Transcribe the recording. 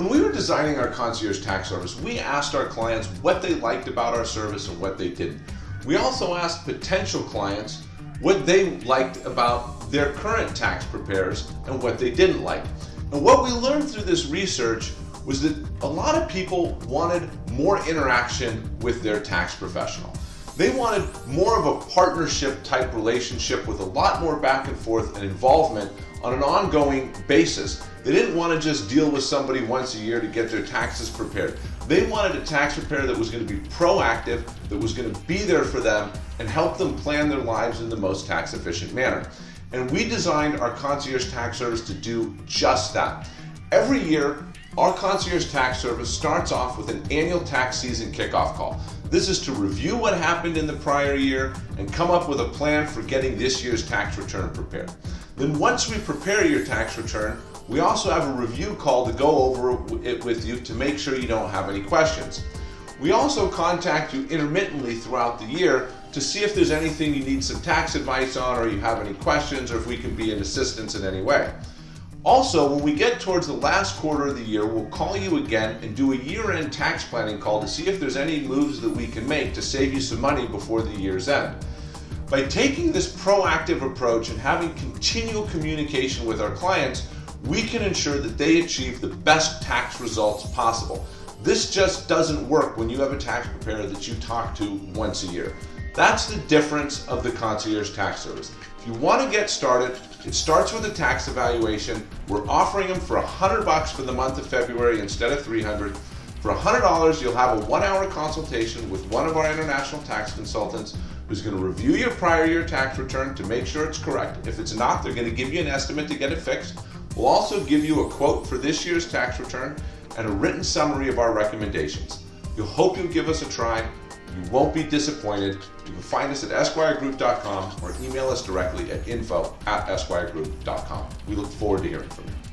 When we were designing our concierge tax service, we asked our clients what they liked about our service and what they didn't. We also asked potential clients what they liked about their current tax preparers and what they didn't like. And what we learned through this research was that a lot of people wanted more interaction with their tax professional. They wanted more of a partnership type relationship with a lot more back and forth and involvement on an ongoing basis. They didn't want to just deal with somebody once a year to get their taxes prepared. They wanted a tax preparer that was going to be proactive, that was going to be there for them and help them plan their lives in the most tax efficient manner. And we designed our concierge tax service to do just that. Every year, our concierge tax service starts off with an annual tax season kickoff call. This is to review what happened in the prior year and come up with a plan for getting this year's tax return prepared. Then once we prepare your tax return, we also have a review call to go over it with you to make sure you don't have any questions. We also contact you intermittently throughout the year to see if there's anything you need some tax advice on or you have any questions or if we can be an assistance in any way. Also, when we get towards the last quarter of the year, we'll call you again and do a year-end tax planning call to see if there's any moves that we can make to save you some money before the year's end. By taking this proactive approach and having continual communication with our clients, we can ensure that they achieve the best tax results possible. This just doesn't work when you have a tax preparer that you talk to once a year. That's the difference of the concierge tax service. If you want to get started, it starts with a tax evaluation. We're offering them for 100 bucks for the month of February instead of 300. For $100, you'll have a one-hour consultation with one of our international tax consultants who's going to review your prior year tax return to make sure it's correct. If it's not, they're going to give you an estimate to get it fixed. We'll also give you a quote for this year's tax return and a written summary of our recommendations. You'll hope you'll give us a try. You won't be disappointed. You can find us at esquiregroup.com or email us directly at info at esquiregroup.com. We look forward to hearing from you.